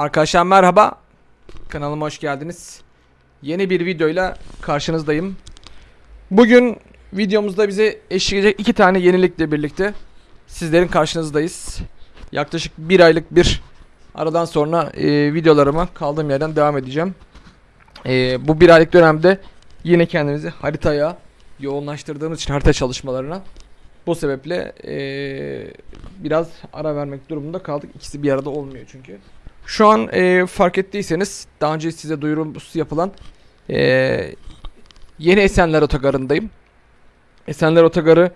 Arkadaşlar merhaba. Kanalıma hoş geldiniz. Yeni bir videoyla karşınızdayım. Bugün videomuzda bize eşlik edecek iki tane yenilikle birlikte sizlerin karşınızdayız. Yaklaşık bir aylık bir aradan sonra e, videolarıma kaldığım yerden devam edeceğim. E, bu bir aylık dönemde yine kendimizi haritaya yoğunlaştırdığımız için harita çalışmalarına bu sebeple e, biraz ara vermek durumunda kaldık. İkisi bir arada olmuyor çünkü. Şu an e, fark ettiyseniz daha önce size duyurusu yapılan e, yeni Esenler Otogarı'ndayım. Esenler Otogarı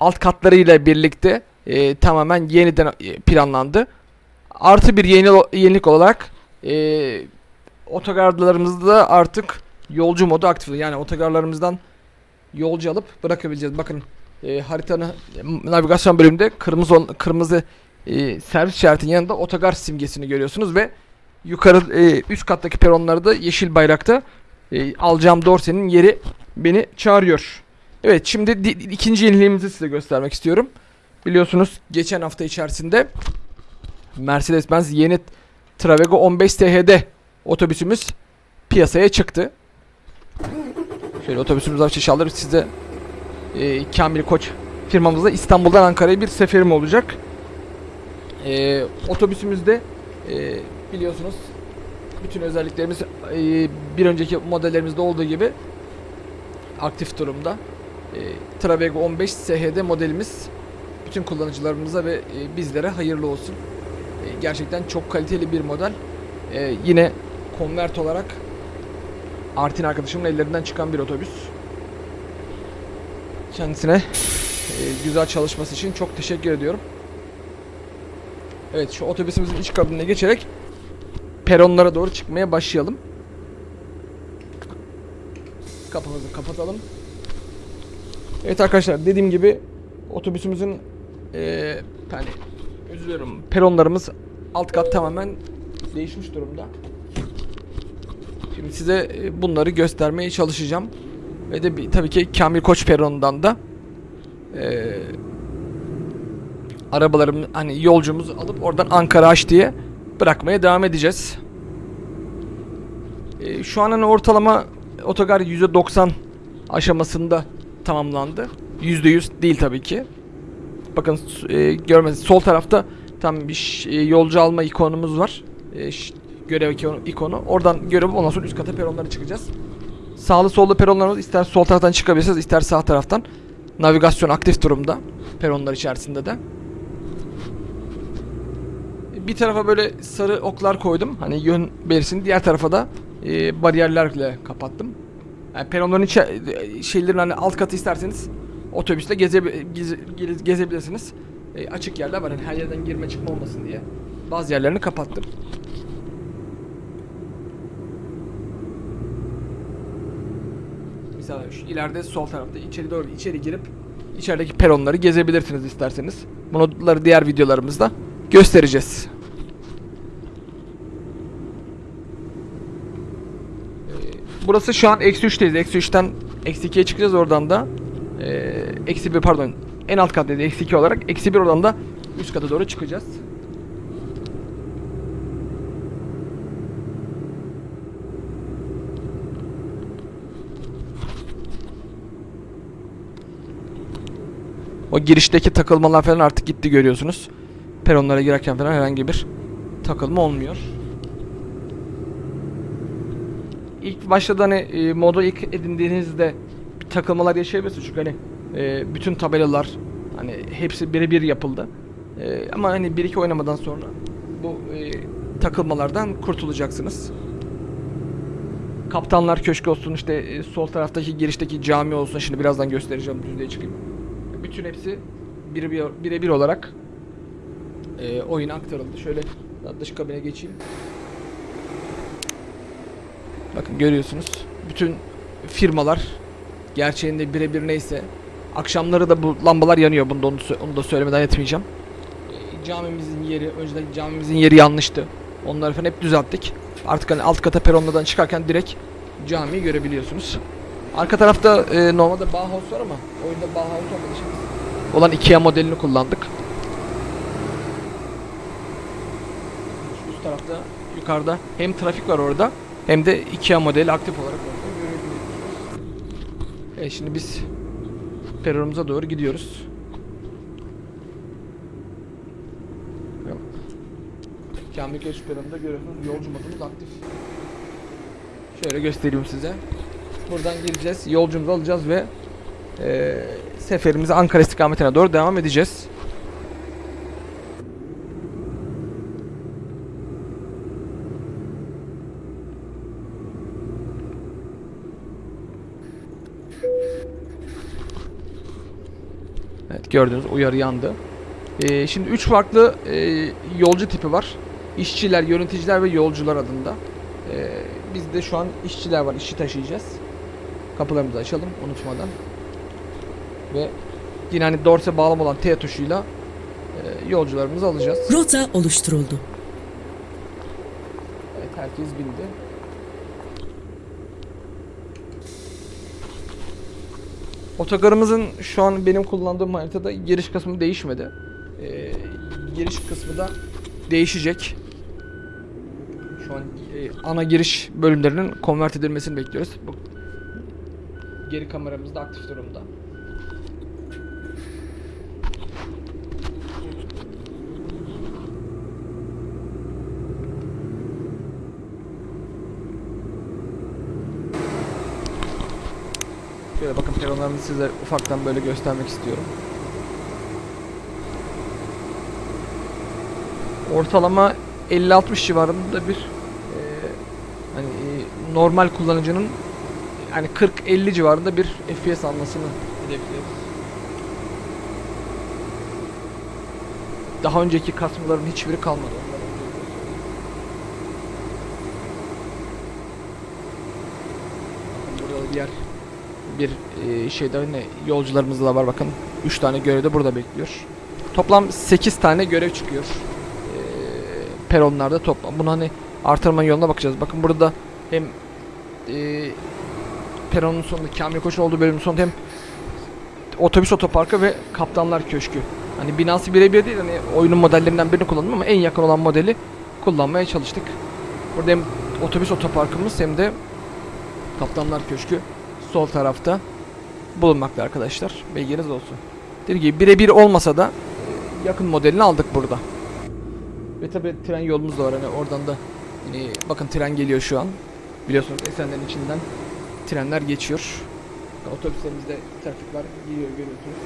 alt katlarıyla birlikte e, tamamen yeniden e, planlandı. Artı bir yeni yenilik olarak e, otogarlarımızda artık yolcu modu aktif. Yani otogarlarımızdan yolcu alıp bırakabileceğiz. Bakın e, haritanın navigasyon bölümünde kırmızı kırmızı e, servis işaretinin yanında otogar simgesini görüyorsunuz ve yukarı e, üst kattaki peronlarda yeşil bayrakta e, alacağım dorsenin yeri beni çağırıyor. Evet şimdi di- ikinci yeniliğimizi size göstermek istiyorum. Biliyorsunuz geçen hafta içerisinde Mercedes-Benz yeni Travego 15 THD otobüsümüz piyasaya çıktı. Şöyle otobüsümüz açış alır size e, Kamil Koç firmamızda İstanbul'dan Ankara'ya bir seferim olacak. E, otobüsümüzde e, biliyorsunuz bütün özelliklerimiz e, bir önceki modellerimizde olduğu gibi aktif durumda. E, Travego 15 SHD modelimiz bütün kullanıcılarımıza ve e, bizlere hayırlı olsun. E, gerçekten çok kaliteli bir model. E, yine konvert olarak Artin arkadaşımın ellerinden çıkan bir otobüs. Kendisine e, güzel çalışması için çok teşekkür ediyorum. Evet şu otobüsümüzün iç kabinine geçerek peronlara doğru çıkmaya başlayalım. Kapımızı kapatalım. Evet arkadaşlar dediğim gibi otobüsümüzün e, yani özür diliyorum peronlarımız alt kat tamamen değişmiş durumda. Şimdi size bunları göstermeye çalışacağım. Ve de bir- tabii ki Kamil Koç peronundan da e, arabalarım hani yolcumuzu alıp oradan Ankara H diye bırakmaya devam edeceğiz. E, şu an hani ortalama otogar %90 aşamasında tamamlandı. %100 değil tabii ki. Bakın e, görmeniz sol tarafta tam bir e, yolcu alma ikonumuz var. E, görev ikonu, ikonu. Oradan görev ondan sonra üst kata peronlara çıkacağız. Sağlı sollu peronlarımız ister sol taraftan çıkabilirsiniz ister sağ taraftan. Navigasyon aktif durumda peronlar içerisinde de. Bir tarafa böyle sarı oklar koydum. Hani yön belirsin. Diğer tarafa da e, bariyerlerle kapattım. Yani peronların içe, e, şeylerin hani alt katı isterseniz otobüsle geze, geze, geze- gezebilirsiniz. E, açık yerler var. Hani her yerden girme çıkma olmasın diye. Bazı yerlerini kapattım. Mesela şu ileride sol tarafta içeri doğru içeri girip içerideki peronları gezebilirsiniz isterseniz. Bunları diğer videolarımızda göstereceğiz. Ee, Burası şu an eksi 3'teyiz. Eksi 3'ten eksi 2'ye çıkacağız oradan da. Ee, eksi 1 pardon. En alt kattayız eksi 2 olarak. Eksi 1 oradan da üst kata doğru çıkacağız. O girişteki takılmalar falan artık gitti görüyorsunuz. Peronlara girerken falan herhangi bir takılma olmuyor. İlk başta da hani e, modu ilk edindiğinizde bir takılmalar yaşayabilirsiniz çünkü hani e, bütün tabelalar hani hepsi birebir yapıldı. E, ama hani bir iki oynamadan sonra bu e, takılmalardan kurtulacaksınız. Kaptanlar Köşkü olsun işte e, sol taraftaki girişteki cami olsun şimdi birazdan göstereceğim düzlüğe çıkayım. Bütün hepsi birebir birebir olarak e, oyuna aktarıldı. Şöyle dış kabine geçeyim. Bakın görüyorsunuz. Bütün firmalar gerçeğinde birebir neyse akşamları da bu lambalar yanıyor. Bunu da, onu, onu da söylemeden etmeyeceğim. E, camimizin yeri, önceden camimizin yeri yanlıştı. Onları falan hep düzelttik. Artık hani alt kata peronlardan çıkarken direkt camiyi görebiliyorsunuz. Arka tarafta e, normalde Bauhaus var ama oyunda Bauhaus olmadığı için olan Ikea modelini kullandık. Şu üst tarafta yukarıda hem trafik var orada hem de Ikea modeli aktif olarak. Evet şimdi biz peronumuza doğru gidiyoruz. Kamil Köşk peronunda görüyorsunuz yolcu modumuz aktif. Şöyle göstereyim size. Buradan gireceğiz, yolcumuzu alacağız ve eee seferimize Ankara istikametine doğru devam edeceğiz. Evet gördüğünüz uyarı yandı. Ee, şimdi üç farklı e, yolcu tipi var. İşçiler, yöneticiler ve yolcular adında. Ee, bizde şu an işçiler var. işçi taşıyacağız. Kapılarımızı açalım unutmadan. Ve yine hani dorse bağlam olan T tuşuyla e, yolcularımızı alacağız. Rota oluşturuldu. Evet herkes bindi. Otogarımızın şu an benim kullandığım haritada giriş kısmı değişmedi. Ee, giriş kısmı da değişecek. Şu an e, ana giriş bölümlerinin konvert edilmesini bekliyoruz. Bu geri kameramız da aktif durumda. Bakın peronlarımızı size ufaktan böyle göstermek istiyorum. Ortalama 50-60 civarında bir e, hani e, normal kullanıcının hani 40-50 civarında bir FPS almasını hedefliyoruz. Daha önceki kasmaların hiçbiri kalmadı. onların öyle söyleyeyim. Bir e, şeyde ne yolcularımız da var bakın. 3 tane görev de burada bekliyor. Toplam 8 tane görev çıkıyor. E, peronlarda toplam. Bunu hani artırma yoluna bakacağız. Bakın burada hem e, peronun sonunda Kamil Koç'un olduğu bölümün sonunda hem otobüs otoparkı ve kaptanlar köşkü. Hani binası birebir değil hani oyunun modellerinden birini kullandım ama en yakın olan modeli kullanmaya çalıştık. Burada hem otobüs otoparkımız hem de kaptanlar köşkü sol tarafta bulunmakta arkadaşlar. Bilginiz olsun. Dediğim gibi birebir olmasa da yakın modelini aldık burada. Ve tabi tren yolumuz da var hani oradan da hani bakın tren geliyor şu an. Biliyorsunuz Esenler'in içinden trenler geçiyor. Otobüslerimizde trafik var. Gidiyor görüyorsunuz.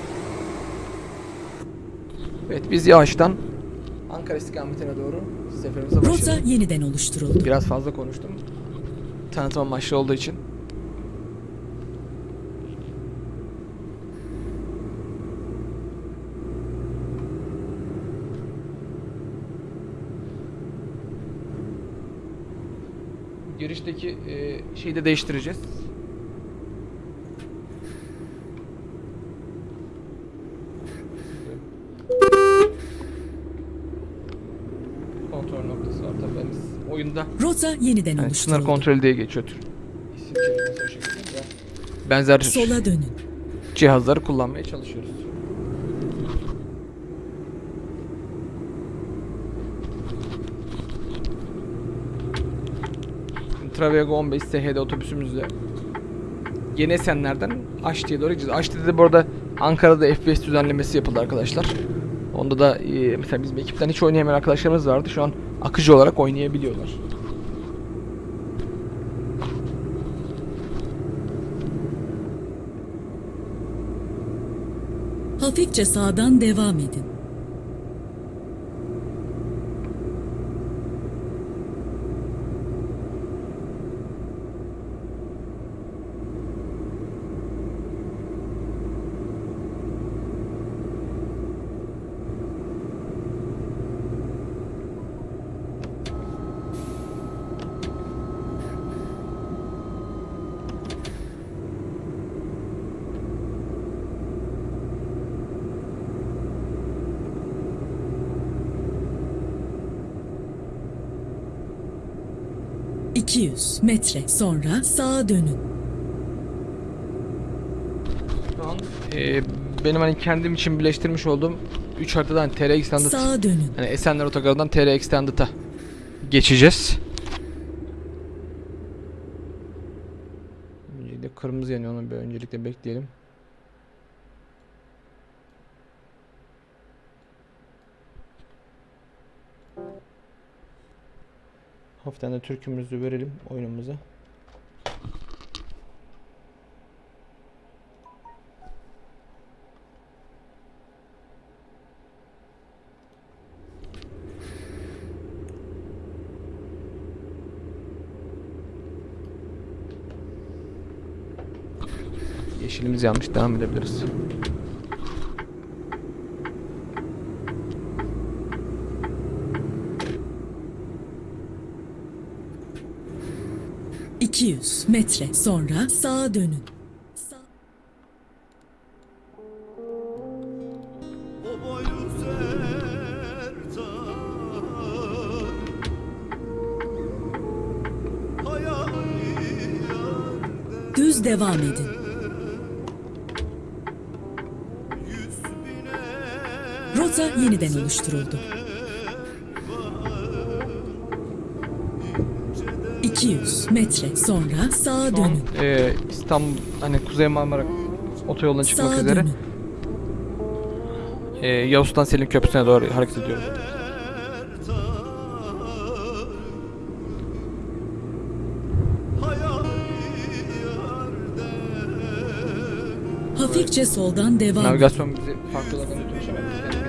Evet biz yavaştan Ankara istikametine doğru seferimize Rota başlayalım. yeniden oluşturuldu. Biraz fazla konuştum. Tanıtım amaçlı olduğu için. Girişteki e, şeyi de değiştireceğiz. Kontrol noktası var tabii. Biz oyunda Rota yeniden yani sınır oluşturuldu. kontrolü diye geçiyor. Benzer Sola dönün. cihazları kullanmaya çalışıyoruz. Şimdi Travego 15 SHD otobüsümüzle Yeni Esenler'den Aşti'ye doğru gideceğiz. Aşti'de de bu arada Ankara'da FPS düzenlemesi yapıldı arkadaşlar. Onda da e, mesela bizim ekipten hiç oynayamayan arkadaşlarımız vardı. Şu an akıcı olarak oynayabiliyorlar. Hafifçe sağdan devam edin. ...200 metre sonra sağa dönün. Şu an e, benim hani kendim için birleştirmiş olduğum 3 haritadan TR Extended Sağa dönün. hani Esenler Otogarı'ndan TR Extended'a geçeceğiz. Öncelikle kırmızı yanıyor onu bir öncelikle bekleyelim. Hafiften de türkümüzü verelim oyunumuza. Yeşilimiz yanmış devam edebiliriz. ...200 metre sonra sağa dönün. Düz devam edin. Rota yeniden oluşturuldu. 200 metre sonra sağa an dönün. e, İstanbul hani Kuzey Marmara otoyoluna çıkmak Sağa üzere dönün. e, Yavuz Sultan Selim Köprüsü'ne doğru hareket yerde Hafifçe soldan devam. Navigasyon bizi farklı yerlerden götürmüş ama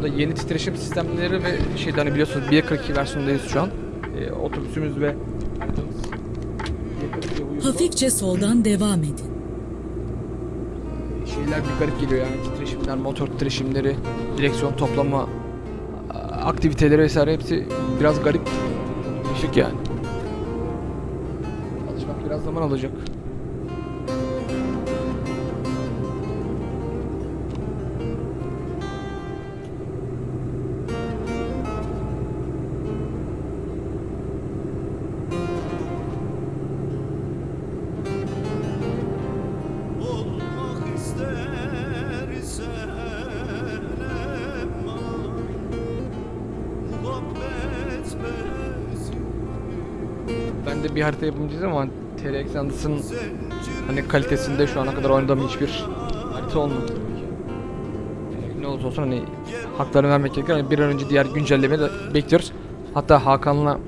Burada yeni titreşim sistemleri ve şeyden hani biliyorsunuz 1.42 versiyondayız şu an. E, otobüsümüz ve haritamız 1.42'ye uyumlu. Hafifçe soldan devam edin. şeyler bir garip geliyor yani titreşimler, motor titreşimleri, direksiyon toplama aktiviteleri vesaire hepsi biraz garip. Değişik yani. Alışmak biraz zaman alacak. De bir harita yapımcıyız ama TR Exandus'ın hani kalitesinde şu ana kadar oynadığım hiçbir harita olmadı. Ee, Ne olursa olsun hani haklarını vermek gerekiyor. Hani bir an önce diğer güncellemeyi de bekliyoruz. Hatta Hakan'la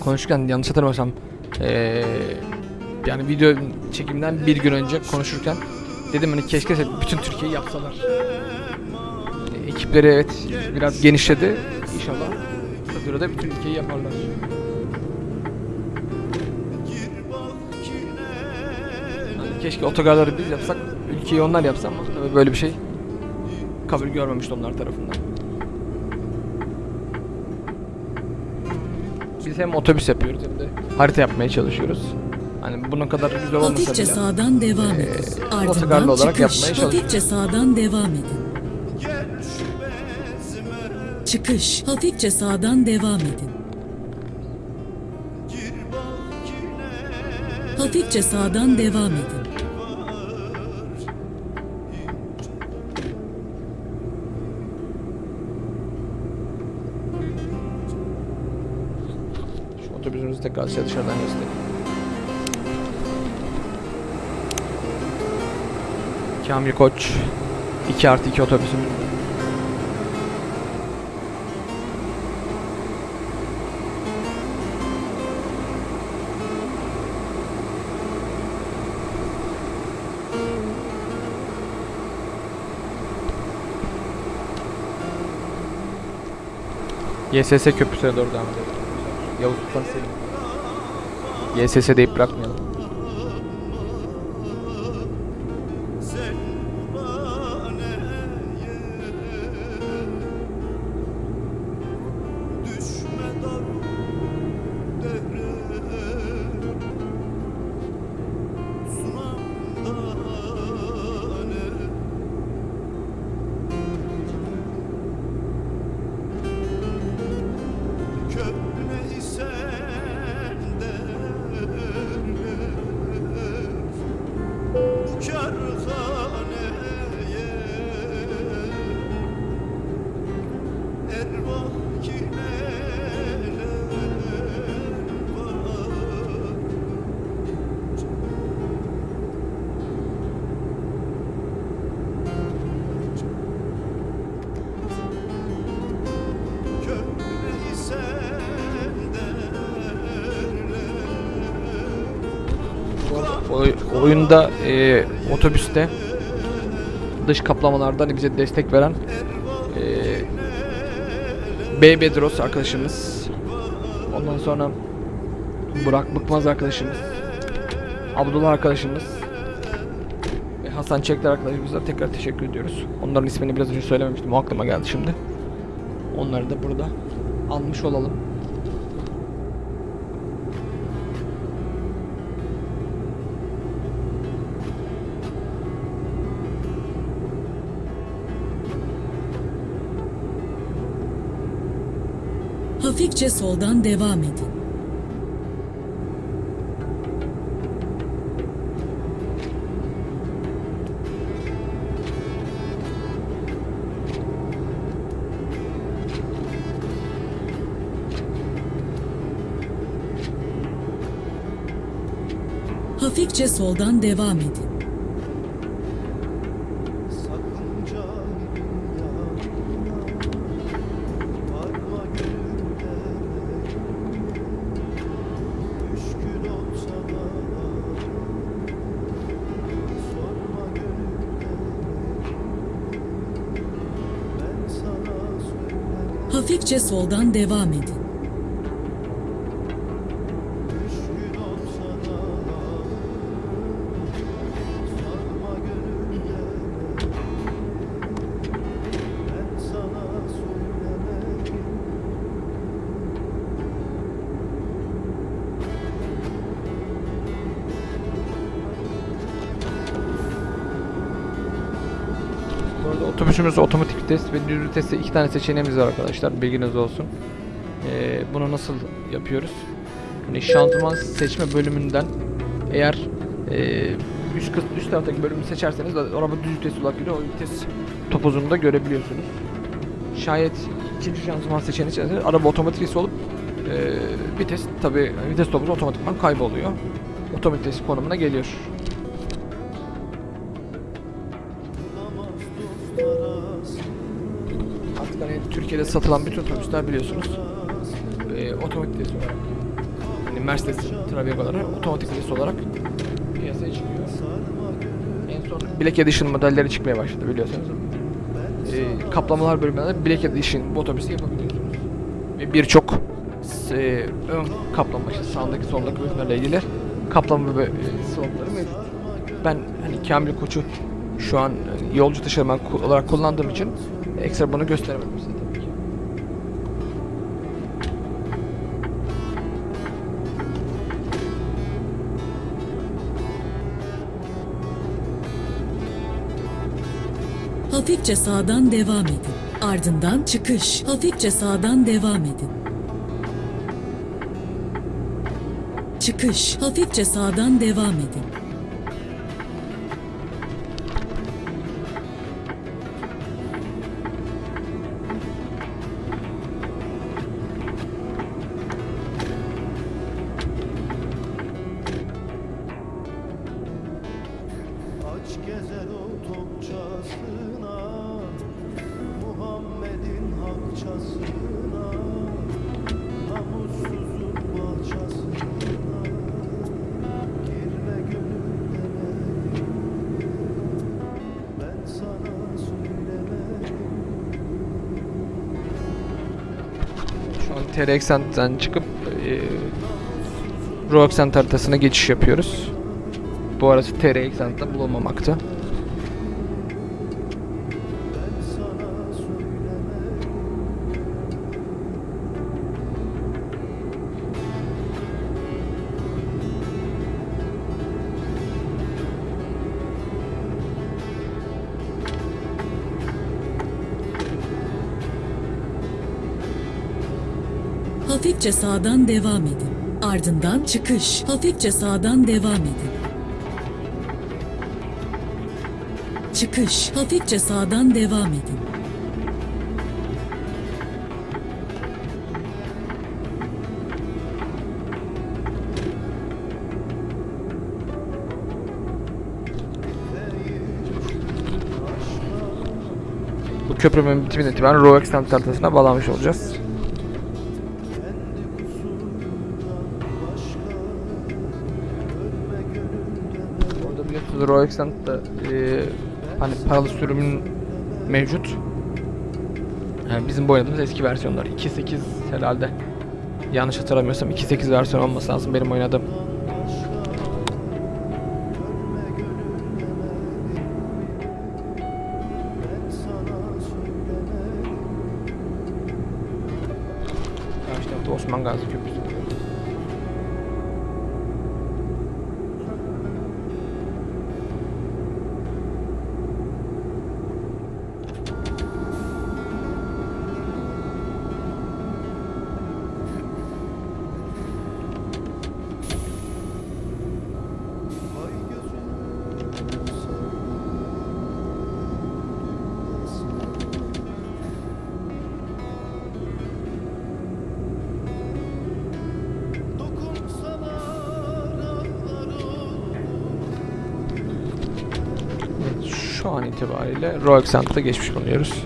konuşurken yanlış hatırlamıyorsam ee, yani video çekimden bir gün önce konuşurken dedim hani keşke bütün Türkiye'yi yapsalar. Hani ekipleri evet biraz genişledi. İnşallah kısa sürede bütün ülkeyi yaparlar. Keşke otogarları biz yapsak, ülkeyi onlar yapsa ama tabii böyle bir şey kabul görmemişti onlar tarafından. Biz hem otobüs yapıyoruz hem de harita yapmaya çalışıyoruz. Hani bunun kadar güzel olmasa bile. sağdan devam Ee, edin. otogarlı Ardından olarak çıkış. yapmaya çalışıyoruz. Hafifçe sağdan devam edin. Çıkış. Hafifçe sağdan devam edin. Hafifçe sağdan devam edin. Şu otobüsümüzü tekrar size dışarıdan göstereyim. Kamil Koç 2 artı 2 otobüsümüz. YSS köprüsüne doğru devam edelim. Yavuz Sultan Selim. YSS deyip bırakmayalım. sen oyunda e, otobüste dış kaplamalarda hani bize destek veren e, B Bedros arkadaşımız. Ondan sonra Burak Bıkmaz arkadaşımız. Abdullah arkadaşımız. Ve Hasan Çekler arkadaşımıza tekrar teşekkür ediyoruz. Onların ismini biraz önce söylememiştim. O aklıma geldi şimdi. Onları da burada almış olalım. Hafifçe soldan devam edin. Hafifçe soldan devam edin. Hafifçe soldan devam edin. Otobüsümüzde otomatik vites ve düz viteste iki tane seçeneğimiz var arkadaşlar. Bilginiz olsun. Ee, bunu nasıl yapıyoruz? Hani şanzıman seçme bölümünden eğer e, üst, üst taraftaki bölümü seçerseniz araba düz vites olarak gidiyor. O vites topuzunu da görebiliyorsunuz. Şayet ikinci şanzıman seçeneği içerisinde araba otomatik vites olup e, vites tabi vites topuzu otomatikman kayboluyor. Otomatik vites konumuna geliyor. Türkiye'de satılan bütün otobüsler biliyorsunuz e, otomatik olarak hani Mercedes Travego'ları otomatik vites olarak piyasaya çıkıyor. En son Black Edition modelleri çıkmaya başladı biliyorsunuz. E, kaplamalar bölümünde de Black Edition bu otobüsü yapabiliyorsunuz. Ve birçok e, ön kaplama işte sağındaki soldaki bölümlerle ilgili kaplama ve e, slotları mevcut. Ben hani Kamil Koç'u şu an e, yolcu taşıma olarak kullandığım için ekstra bunu gösteremedim size Hafifçe sağdan devam edin. Ardından çıkış. Hafifçe sağdan devam edin. Çıkış. Hafifçe sağdan devam edin. TR Accent'ten çıkıp e, Raw Accent haritasına geçiş yapıyoruz. Bu arası TR Accent'te bulunmamakta. Hafifçe sağdan devam edin. Ardından çıkış. Hafifçe sağdan devam edin. Çıkış. Hafifçe sağdan devam edin. Bu köprünün bitimine itibaren Raw Accent haritasına bağlanmış olacağız. Accent'da e, hani paralı sürümün mevcut. Yani bizim bu oynadığımız eski versiyonlar. 2.8 herhalde. Yanlış hatırlamıyorsam 2.8 versiyon olması lazım benim oynadığım. Osman Gazi itibariyle Royal Accent'ta geçmiş bulunuyoruz.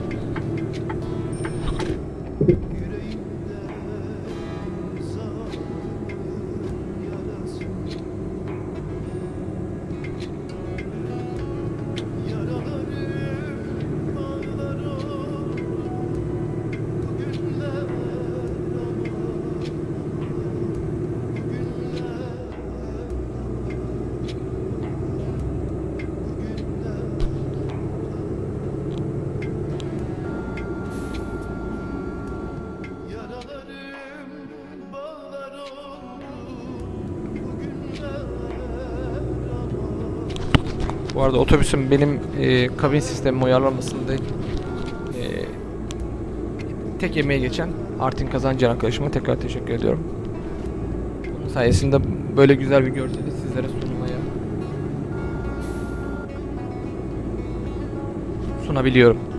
Arada otobüsün benim e, kabin sistemime uyarlanmasında e, tek emeğe geçen Artin Kazancı arkadaşıma tekrar teşekkür ediyorum. Onun sayesinde böyle güzel bir görseli sizlere sunmaya sunabiliyorum.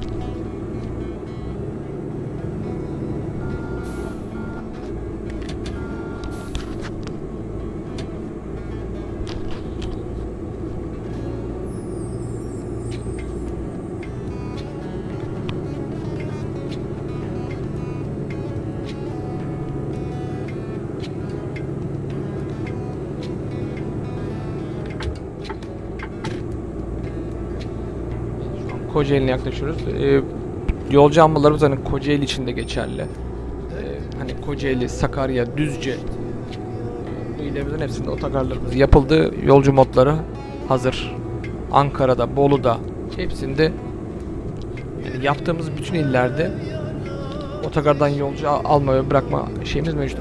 Kocaeli'ne yaklaşıyoruz. Ee, yolcu almalarımız hani Kocaeli için de geçerli. Ee, hani Kocaeli, Sakarya, Düzce e, bu illerimizin hepsinde otogarlarımız yapıldı. Yolcu modları hazır. Ankara'da, Bolu'da hepsinde yani yaptığımız bütün illerde otogardan yolcu al- alma ve bırakma şeyimiz mevcut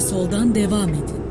Soldan devam edin.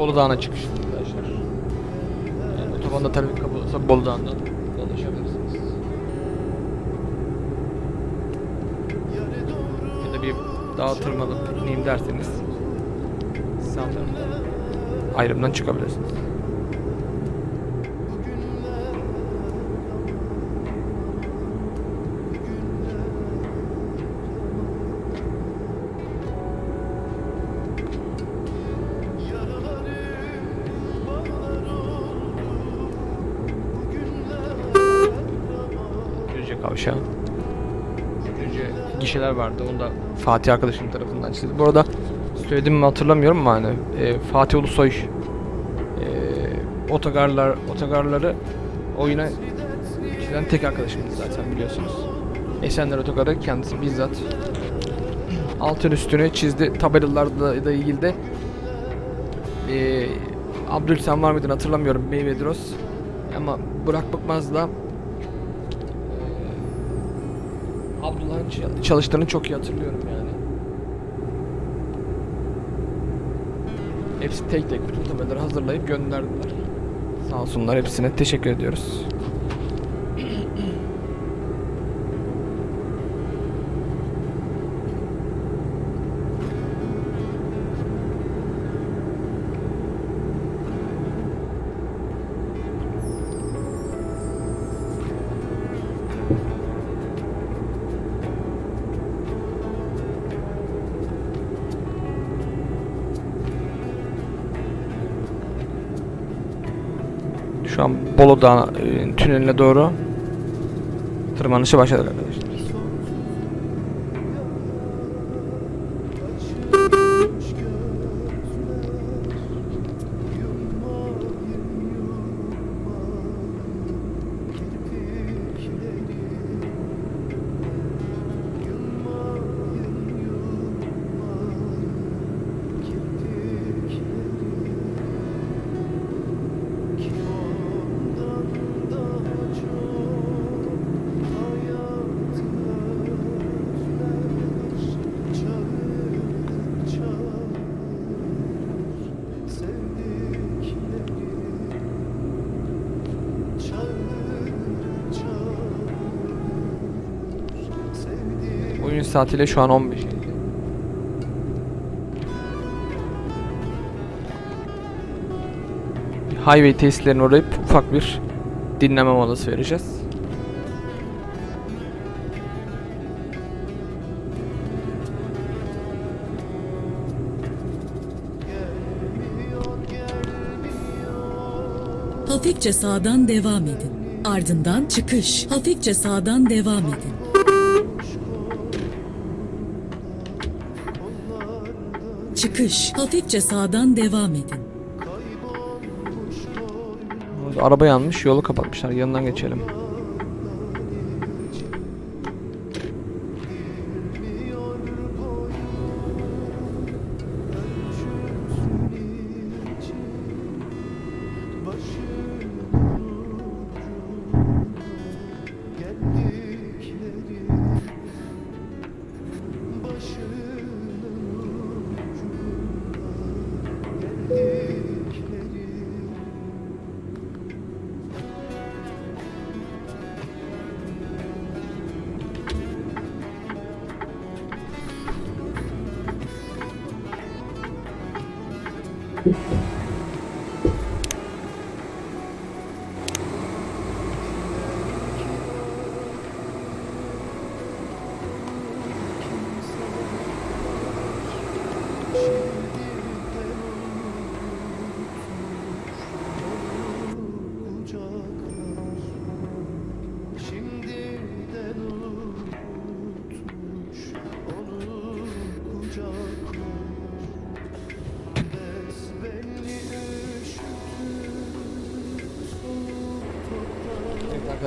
Bolu Dağı'na çıkış arkadaşlar. Yani otobanda trafik kapalıysa Bolu Dağı'ndan dolaşabilirsiniz. Yar dağa tırmanıp ineyim derseniz sanırım ayrımdan çıkabilirsiniz. Vardı. Onu da Fatih arkadaşım tarafından çizdi. Bu arada söyledim mi hatırlamıyorum ama hani e, Fatih Ulusoy e, otogarlar otogarları oyuna çizen tek arkadaşımız zaten biliyorsunuz. Esenler Otogarı kendisi bizzat altın üstünü çizdi. Tabelalarla da ilgili de e, Abdülsen var mıydı hatırlamıyorum. Meyvedros ama Burak Bıkmaz'la çalıştığını çok iyi hatırlıyorum yani. Hepsi tek tek bütün tabelaları hazırlayıp gönderdiler. Sağ olsunlar hepsine teşekkür ediyoruz. An Bolu Dağı e, tüneline doğru tırmanışı başladık arkadaşlar. Oyun saatiyle şu an 15. Highway tesislerine uğrayıp ufak bir dinleme molası vereceğiz. Hafifçe sağdan devam edin. Ardından çıkış. Hafifçe sağdan devam edin. Çıkış. Hafifçe sağdan devam edin. Araba yanmış, yolu kapatmışlar. Yanından geçelim.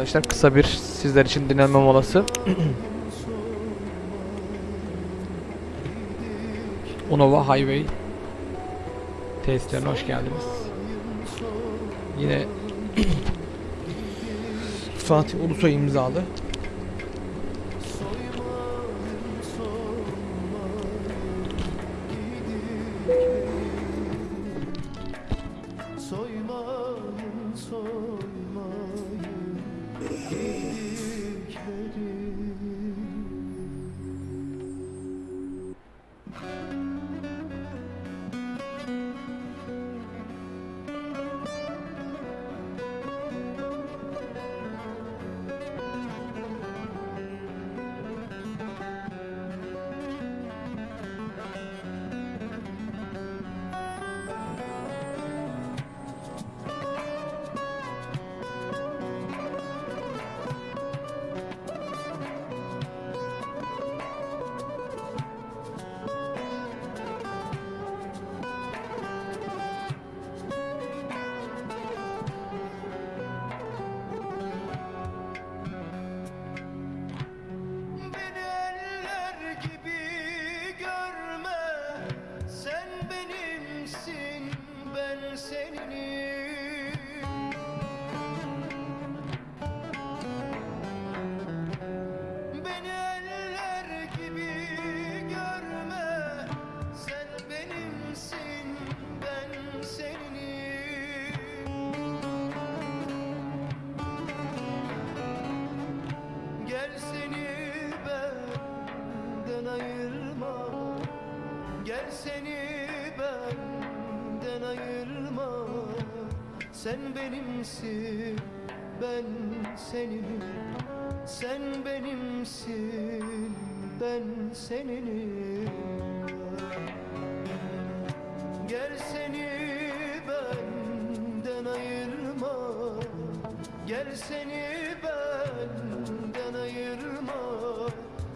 Arkadaşlar kısa bir sizler için dinlenme molası. Unova Highway tesislerine hoş geldiniz. Yine Fatih Ulusoy imzalı seni benden ayırma. Sen benimsin ben seninim Sen benimsin ben seninim Gel seni benden ayırma. Gel seni benden ayırma.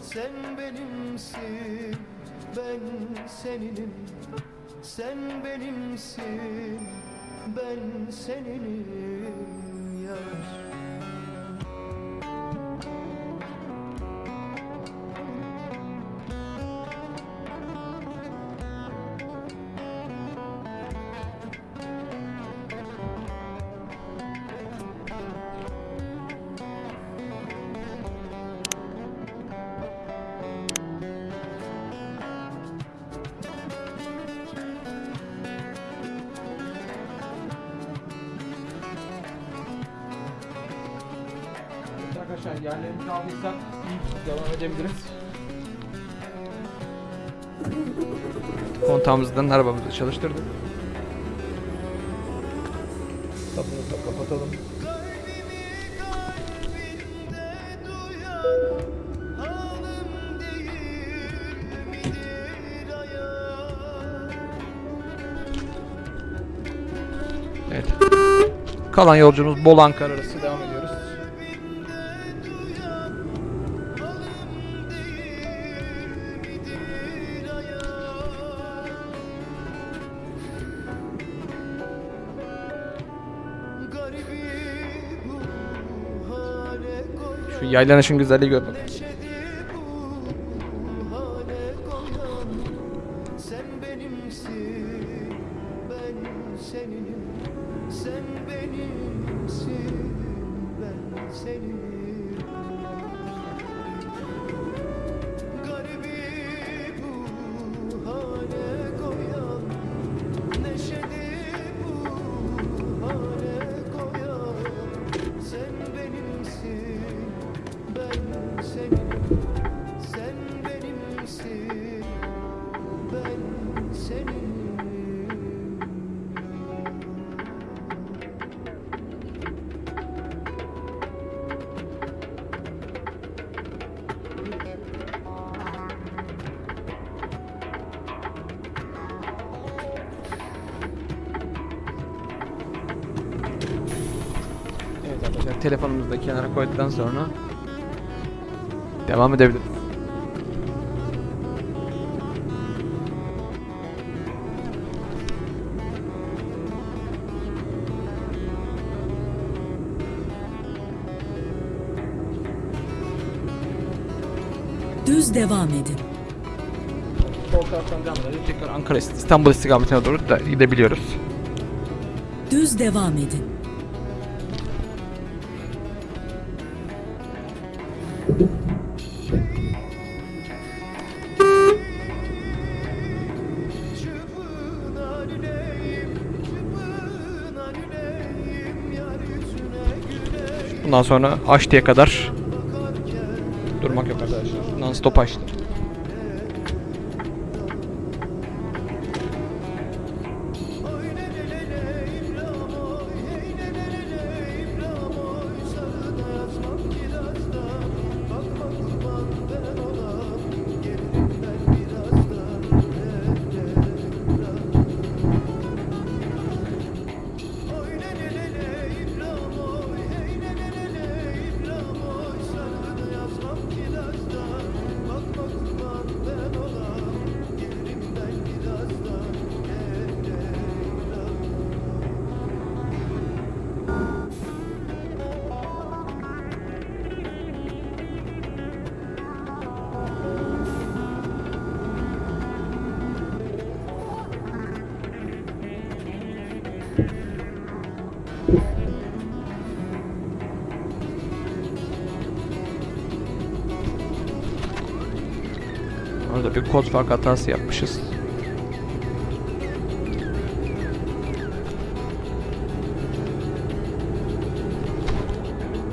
Sen benimsin ben seninim Sen benimsin ben seninim yar edebiliriz. Kontağımızdan arabamızı çalıştırdık. Kapımızı da kapatalım. Evet. Kalan yolculuğumuz Bolu Ankara arası devam ediyoruz. Şu yaylanışın güzelliği gör sonra devam edebiliriz. Düz devam edin. Sol taraftan devam edelim. Tekrar Ankara İstanbul istikametine doğru da gidebiliyoruz. Düz devam edin. Bundan sonra Haçlı'ya kadar durmak yok arkadaşlar. Non stop Haçlı. Orada bir kod fark hatası yapmışız.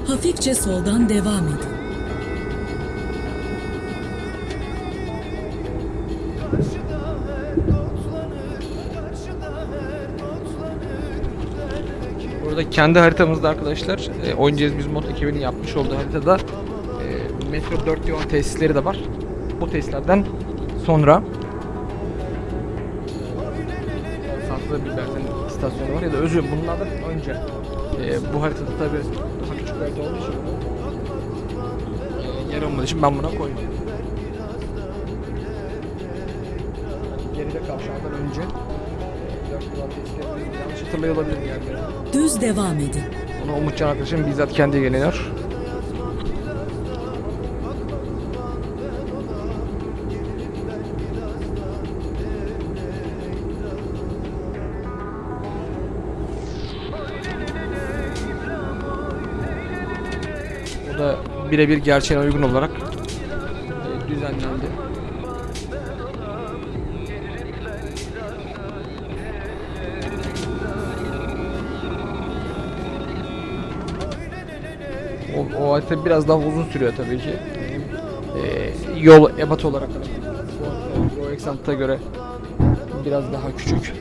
Hafifçe soldan devam edin. Karşıda her otlanır Karşıda her otlanır Derdeki Burada kendi haritamızda arkadaşlar e, oynayacağız biz mod ekibinin yapmış olduğu haritada e, Metro 4 yol tesisleri de var. Bu tesislerden sonra Saklı bir benzin istasyonu var ya da özür bunlardan önce e, bu haritada tabi daha küçük harita olduğu için e, yer olmadığı için ben buna koydum. Geride kavşağından önce e, 4 yol tesisleri yanlış hatırlıyor olabilirim yani. Düz devam edin. Onu Umutcan arkadaşım bizzat kendi geliyor. Birebir gerçeğe uygun olarak e, düzenlendi. O, o harita biraz daha uzun sürüyor tabii ki. Ee, yol ebat olarak da bu Exant'a göre biraz daha küçük.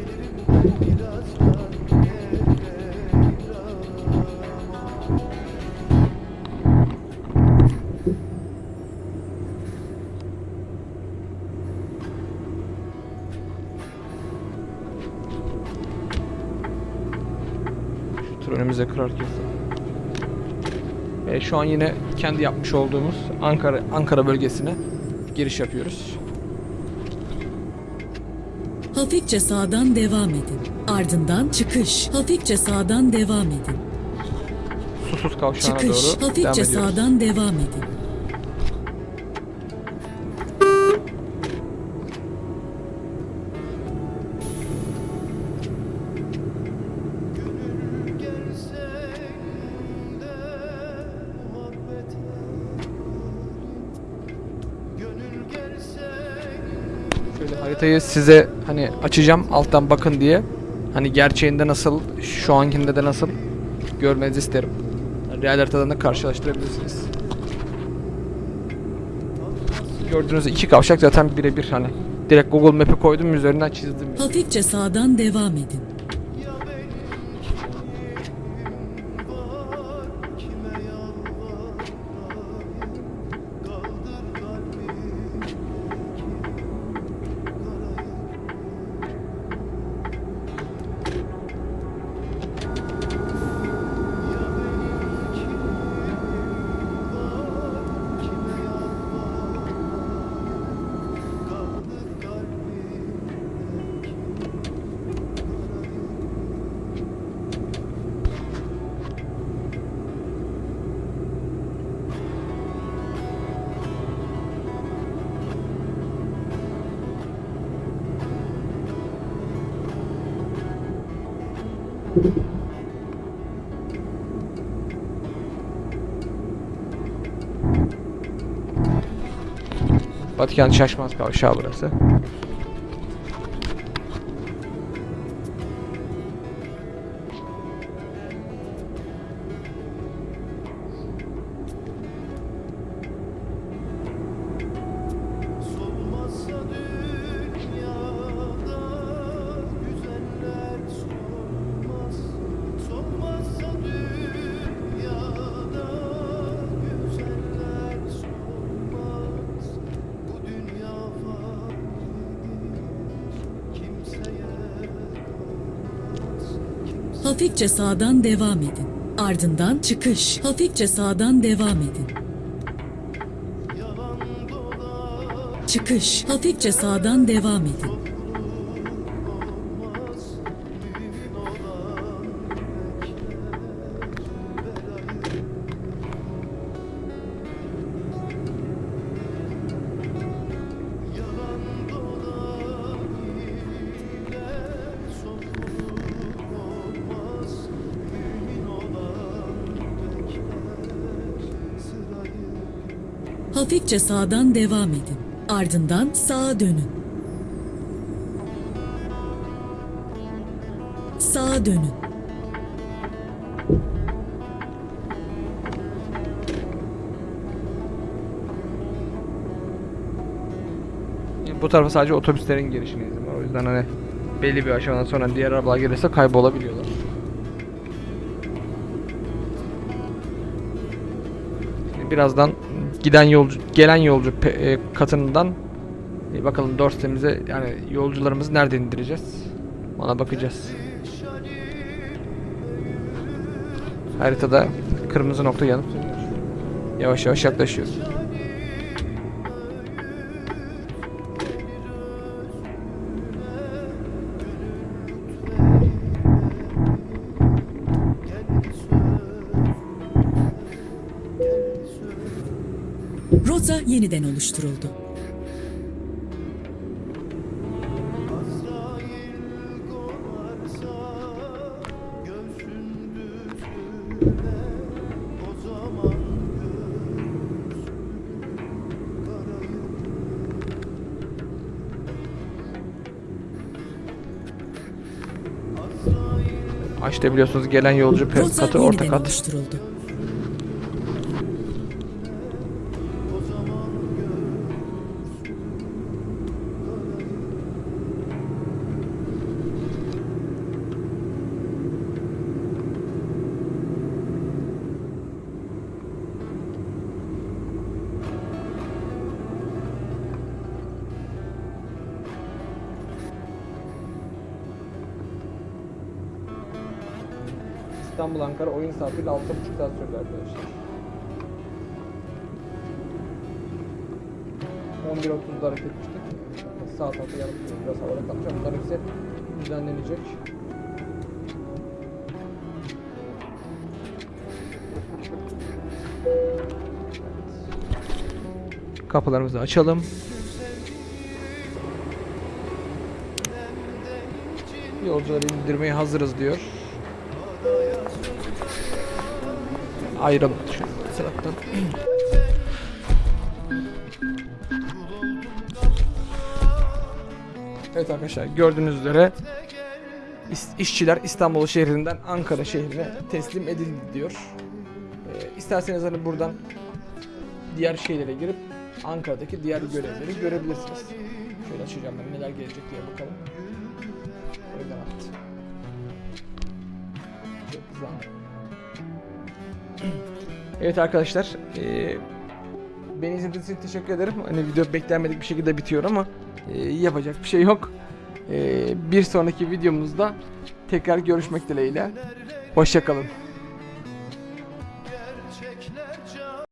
Önümüze kırarken. E, şu an yine kendi yapmış olduğumuz Ankara Ankara bölgesine giriş yapıyoruz. Hafifçe sağdan devam edin. Ardından çıkış. Hafifçe sağdan devam edin. Susuz kavşağına Çıkış. doğru devam Hafifçe ediyoruz. sağdan devam edin. Haritayı size hani açacağım alttan bakın diye. Hani gerçeğinde nasıl, şu ankinde de nasıl görmenizi isterim. Real haritadan da karşılaştırabilirsiniz. Gördüğünüz iki kavşak zaten birebir hani direkt Google Map'i koydum üzerinden çizdim. Hafifçe sağdan devam edin. Vatikan Şaşmaz kavşağı burası. Hafifçe sağdan devam edin. Ardından çıkış. Hafifçe sağdan devam edin. Çıkış. Hafifçe sağdan devam edin. Hafifçe sağdan devam edin. Ardından sağa dönün. Sağa dönün. Bu tarafa sadece otobüslerin girişine izin var. O yüzden hani belli bir aşamadan sonra diğer arabalar gelirse kaybolabiliyorlar. Birazdan giden yolcu, gelen yolcu e, katından e, bakalım doorstep'imize yani yolcularımızı nerede indireceğiz? Ona bakacağız. Haritada kırmızı nokta yanıp. Yavaş yavaş yaklaşıyoruz. Karayır Azrail Açta biliyorsunuz gelen yolcu pe- Rota katı orta yeniden kat. oluşturuldu. İstanbul Ankara oyun saatiyle 6,5 saat sürdü arkadaşlar. 11.30'da hareket etmiştik. Saat altı yarım saat biraz havada kalacak. Bunlar hepsi düzenlenecek. Kapılarımızı açalım. Yolcuları indirmeye hazırız diyor. Şu sırattan. Evet arkadaşlar gördüğünüz üzere işçiler İstanbul şehrinden Ankara şehrine teslim edildi diyor. Ee, isterseniz hani buradan diğer şeylere girip Ankara'daki diğer görevleri görebilirsiniz. Şöyle açacağım ben neler gelecek diye bakalım. Öyle attı. Çok güzel. Evet arkadaşlar, eee beni izlediğiniz için teşekkür ederim. Hani video beklenmedik bir şekilde bitiyor ama eee, yapacak bir şey yok. Eee, bir sonraki videomuzda tekrar görüşmek dileğiyle. Hoşçakalın.